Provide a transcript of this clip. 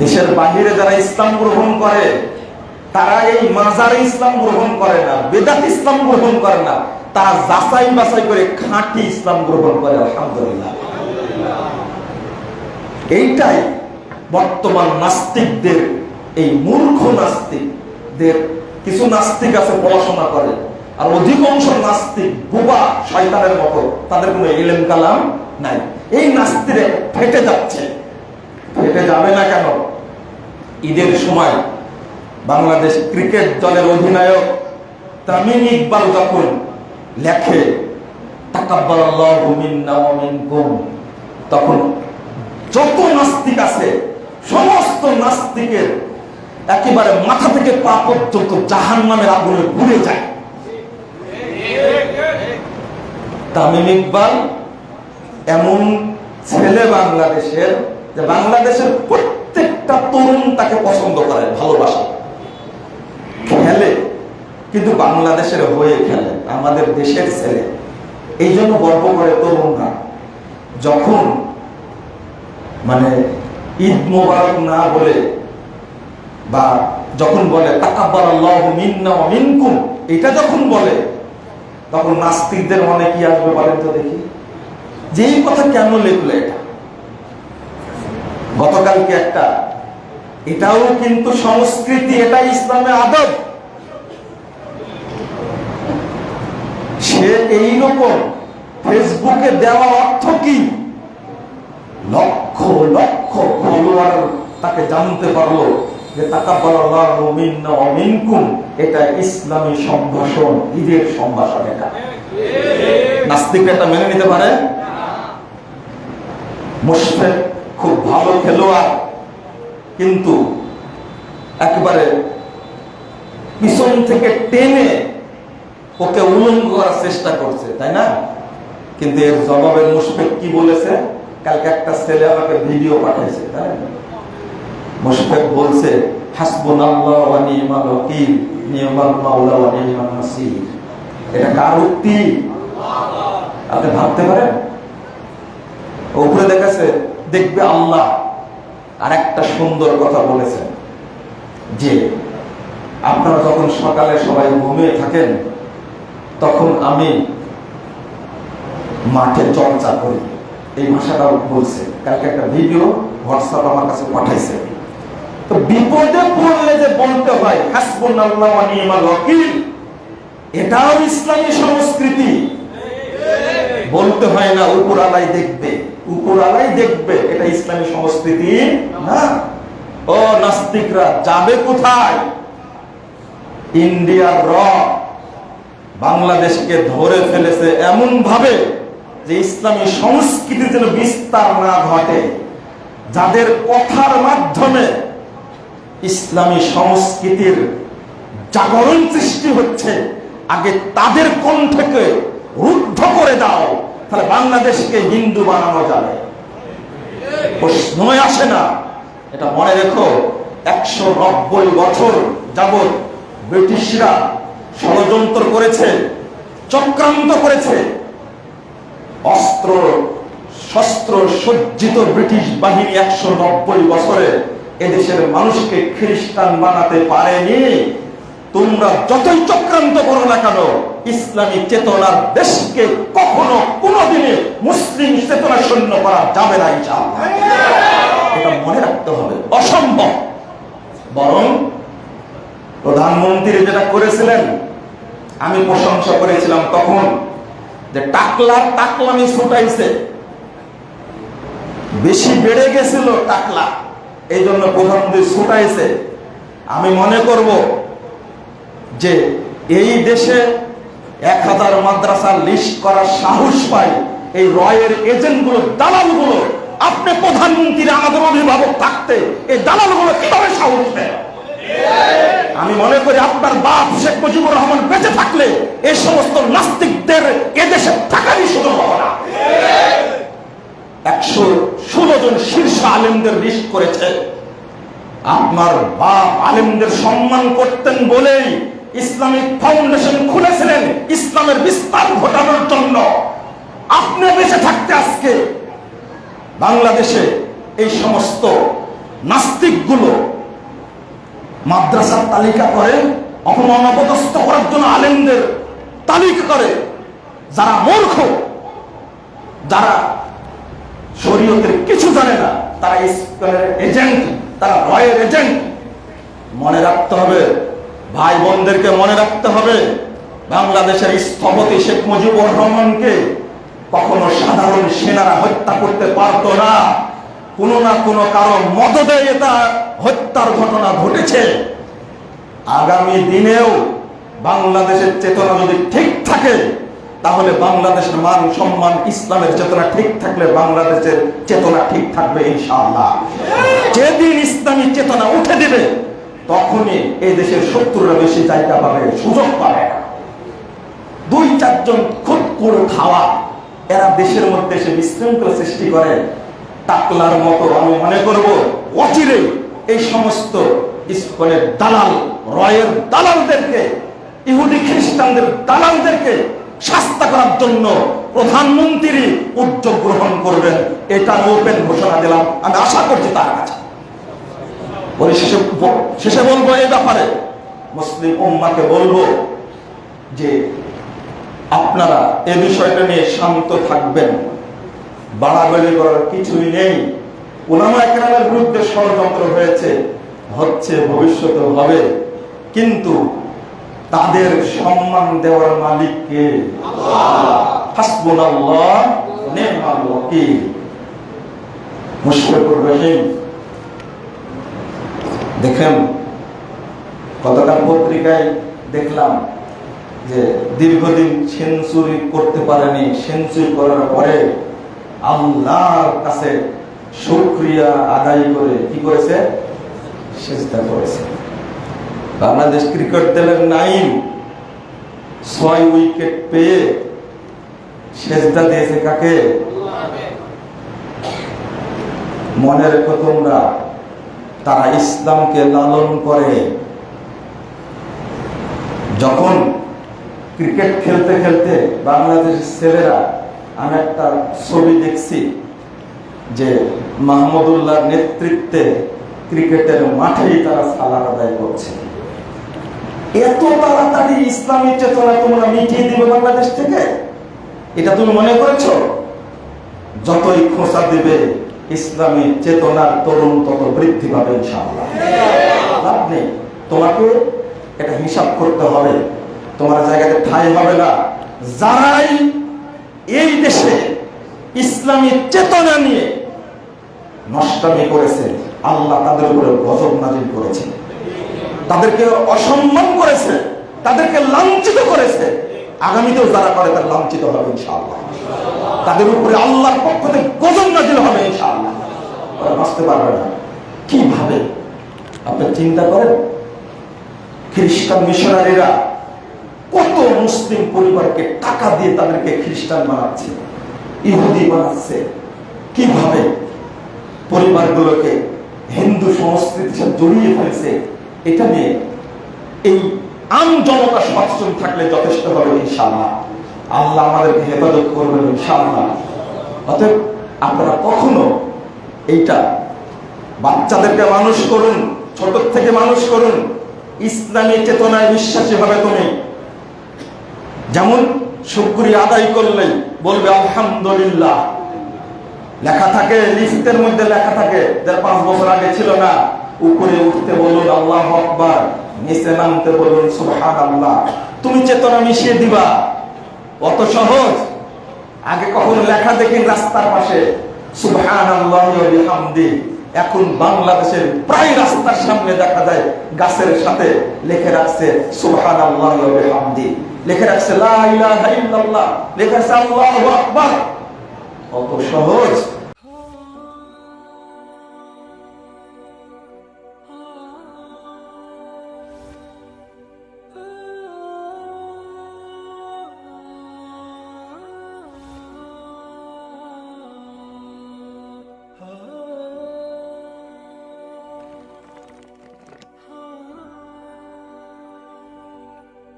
দেশের বাহিরে যারা ইসলাম গ্রহণ করে, তারা এই মাজারে ইসলাম গ্রহণ করে না, বেদাত ইসলাম গ্রহণ করে না, তারা যাচাই বাছাই করে খাঁটি ইসলাম গ্রহণ করে, আলহামদুলিল্লাহ। এইটাই বর্তমান নাস্তিকদের, এই মূর্খ নাস্তিকদের, কিছু নাস্তিক আছে পড়াশোনা করে, আর অধিকাংশ নাস্তিক বুবা শয়তানের মতো, তাদের কোনো ইলেম কালাম নাই। এই নাস্তিরে ফেটে যাচ্ছে। ফেটে যাবে না কেন? সময় বাংলাদেশ ক্রিকেট দলের অধিনায়ক তামিম ইকবাল যখন লেখে তখন যত নাস্তিক আছে, সমস্ত নাস্তিকের একেবারে মাথা থেকে পা পর্যন্ত জাহান নামের আগুনে ঘুরে যায়। তামিম ইকবাল এমন ছেলে বাংলাদেশের যে বাংলাদেশের প্রত্যেকটা তরুণ তাকে পছন্দ করে, ভালোবাসে। খেলে, কিন্তু বাংলাদেশের হয়ে খেলে, আমাদের দেশের ছেলে। এই জন্য গর্ব করে তরুণরা, যখন মানে ঈদ মোবারক না বলে বা যখন বলে এটা যখন বলে, তখন নাস্তিকদের মনে কি আসবে বলেন তো দেখি। যে এই কথা কেন লিখলো এটা? গতকালকে একটা এটাও কিন্তু সংস্কৃতি এটা ইসলামে আদব। সে এইরকম ফেসবুকে দেওয়া অর্থ কি? লক্ষ লক্ষ ফলোয়ার তাকে জানতে পারল যে মিন্না এটা ইসলামী সম্ভাষণ, ঈদের সম্ভাষণ এটা। নাস্তিক এটা মেনে নিতে পারে? মুশফিক খুব ভালো খেলোয়াড়। কিন্তু একেবারে পিছন থেকে টেনে ওকে উলঙ্গ করার চেষ্টা করছে, তাই না? কিন্তু এর জবাবে মুশফিক কি বলেছে? কালকে একটা ছেলে আমাকে ভিডিও পাঠাইছে, তাই? মুশফিক বলছে দেখবে আল্লাহ। আর একটা সুন্দর কথা বলেছেন যে আপনারা যখন সকালে সবাই ঘুমিয়ে থাকেন, তখন আমি মাঠে চর্চা করি। এই ভাষাটা বলছে। কালকে একটা ভিডিও হোয়াটসঅ্যাপ আমার কাছে পাঠাইছে। তো বিপদে পড়লে যে বলতে হয় ওয়াকিল, এটাও ইসলামী সংস্কৃতি। বলতে হয় না, উপর আলাই দেখবে। উপর আলাই দেখবে, এটা ইসলামী সংস্কৃতি না। ও নাস্তিকরা, যাবে কোথায়? ইন্ডিয়ার র বাংলাদেশকে ধরে ফেলেছে এমন ভাবে যে ইসলামী সংস্কৃতি যেন বিস্তার না ঘটে। যাদের কথার মাধ্যমে ইসলামী সংস্কৃতির জাগরণ সৃষ্টি হচ্ছে, আগে তাদের করে দাও তাহলে বাংলাদেশকে হিন্দু বানানো যাবে। প্রশ্নই আসে না। এটা মনে রেখো, একশো নব্বই বছর যাবৎ ব্রিটিশরা ষড়যন্ত্র করেছে, চক্রান্ত করেছে। অস্ত্র, শস্ত্র সজ্জিত ব্রিটিশ বাহিনী একশো নব্বই বছরে এদেশের মানুষকে খ্রিস্টান বানাতে পারেনি। তোমরা যতই চক্রান্ত করো না কেন ইসলামী চেতনার দেশকে কখনো কোনোদিনে মুসলিম চেতনা শূন্য করা যাবে না। এটা মনে রাখতে হবে, অসম্ভব। বরং প্রধানমন্ত্রী যেটা করেছিলেন, আমি প্রশংসা করেছিলাম তখন যে টাকলার টাকলামি ছুটাইছে। বেশি বেড়ে গেছিল টাকলা এই জন্য প্রধানমন্ত্রী ছুটাইছে। আমি মনে করব যে এই দেশে এক হাজার মাদ্রাসা লিস্ট করার সাহস পাই। এই রয়ের এজেন্টগুলো, দালালগুলো, আপনি প্রধানমন্ত্রী, আমাদের অভিভাবক থাকতে এই দালালগুলো কীভাবে সাহস দেয়? আমি মনে করি আপনার বাপ শেখ মুজিবুর রহমান বেঁচে থাকলে এই সমস্ত নাস্তিকদের এদেশে থাকারই সুযোগ হবে না। একশো ষোলো জন শীর্ষ আলেমদের লিস্ট করেছে। আপনার বাপ আলেমদের সম্মান করতেন বলেই ইসলামিক ফাউন্ডেশন খুলেছিলেন ইসলামের বিস্তার ঘটানোর জন্য। আপনি বেঁচে থাকতে আজকে বাংলাদেশে এই সমস্ত নাস্তিকগুলো মাদ্রাসার তালিকা করে অপমান অপদস্থ করার জন্য আলেমদের তালিকা করে, যারা মূর্খ, যারা শরীয়তের কিছু জানে না, তারা এজেন্ট, তারা রয়ের এজেন্ট। মনে রাখতে হবে ভাই বোনদেরকে মনে রাখতে হবে, বাংলাদেশের স্থপতি শেখ মুজিবুর রহমানকে কখনো সাধারণ সেনারা হত্যা করতে পারতো না। কোনো না কোনো কারণ মদদে এটা হত্যার ঘটনা ঘটেছে। আগামী দিনেও বাংলাদেশের চেতনা যদি ঠিক থাকে, তাহলে বাংলাদেশের মান সম্মান, ইসলামের চেতনা ঠিক থাকলে বাংলাদেশের চেতনা ঠিক থাকবে ইনশাআল্লাহ। যেদিন ইসলামী চেতনা উঠে দিবে তখনই এই দেশের শত্রুরা বেশি জায়গা পাবে সুযোগ পাবে না। দুই, চারজন খুব করে খাওয়া, এরা দেশের মধ্যে এসে বিশৃঙ্খলা সৃষ্টি করে, টাকলার মতো আমি মনে করব, অচিরে এই সমস্ত ইস্কনের দালাল, রয়ের দালালদেরকে, ইহুদি খ্রিস্টানদের দালালদেরকে শাস্তা করার জন্য প্রধানমন্ত্রী উদ্যোগ গ্রহণ করবেন। এটা ওপেন ঘোষণা দিলাম। আমি আশা করছি তার কাছে। পরিশেষে শেষে বলব এই ব্যাপারে। মুসলিম উম্মাকে বলব যে আপনারা এ বিষয়টা নিয়ে শান্ত থাকবেন। বাড়াবাড়ি করার কিছুই নেই। ওলামা একরামের বিরুদ্ধে ষড়যন্ত্র হয়েছে, হচ্ছে, ভবিষ্যতে হবে। কিন্তু তাদের সম্মান দেওয়ার মালিককে হাসবুনাল্লাহ নি'মাল ওয়াকিল। মুশফিকুর রহিম দেখেন গতকাল পত্রিকায় দেখলাম যে দীর্ঘদিন সেঞ্চুরি করতে পারেনি। সেঞ্চুরি করার পরে আল্লাহর কাছে শুক্রিয়া আদায় করে কি করেছে? সেজদা করেছে। বাংলাদেশ ক্রিকেট দলের নাইম ছয় উইকেট পেয়ে সেজদা দিয়েছে কাকে? মনে রেখো তোমরা তারা ইসলামকে লালন করে। যখন ক্রিকেট খেলতে খেলতে বাংলাদেশের ছেলেরা, আমি একটা ছবি দেখছি যে মাহমুদুল্লাহর নেতৃত্বে ক্রিকেটের মাঠেই তারা সালার আদায় করছে। এত তাড়াতাড়ি ইসলামী চেতনা তোমরা মিটিয়ে দিবে বাংলাদেশ থেকে? এটা তুমি মনে করেছ? যতই খোঁচা দিবে ইসলামী চেতনার তরুণ তত বৃদ্ধি পাবে ইনশাআল্লাহ। নেই। তোমাকে এটা হিসাব করতে হবে। তোমার জায়গাতে ঠাই হবে না। যারাই এই দেশে ইসলামী চেতনা নিয়ে নষ্টামি করেছে, আল্লাহ তাদের উপরে গজব নাজিল করেছে। তাদেরকে অসম্মান করেছে, তাদেরকে লাঞ্ছিত করেছে। আগামীতেও যারা করে তার লাঞ্ছিত হবে ইনশাআল্লাহ। তাদের উপরে আল্লাহর পক্ষ থেকে গজব নাজিল হবে, ইনশাআল্লাহ। বাঁচতে পারবে না। কীভাবে? আপনি চিন্তা করেন? খ্রিস্টান মিশনারিরা কত মুসলিম পরিবারকে টাকা দিয়ে তাদেরকে খ্রিস্টান বানাচ্ছে, ইহুদি বানাচ্ছে। কীভাবে? পরিবারগুলোকে হিন্দু সংস্কৃতির সাথে জড়িয়ে ফেলছে, এটা নিয়ে এই আম জনতা সচেতন থাকলে যথেষ্ট হবে, ইনশাআল্লাহ। আল্লাহ আমাদেরকে হেফাজত করবেন ইনশাআল্লাহ। অতএব আপনারা কখনো এইটা বাচ্চাদেরকে মানুষ করুন, ছোট থেকে মানুষ করুন, ইসলামী চেতনায় বিশ্বাসী হবে তুমি। যেমন শুক্রিয়া আদায় করলে বলবে, আলহামদুলিল্লাহ। লেখা থাকে লিফটের মধ্যে লেখা থাকে যার পাঁচ বছর আগে ছিল না। উপরে উঠতে বলুন, আল্লাহ আকবার। নিচে নামতে বলুন সুবহান আল্লাহ তুমি চেতনা মিশিয়ে দিবা। অত সহজ। আগে কখনো লেখা দেখেন রাস্তার পাশে সুবহানি এখন বাংলাদেশের প্রায় রাস্তার সামনে দেখা যায়, গাছের সাথে লেখে রাখছে সুবহান হামদি লিখে রাখছে লিখে রাখছে আল্লাহ অত কত সহজ।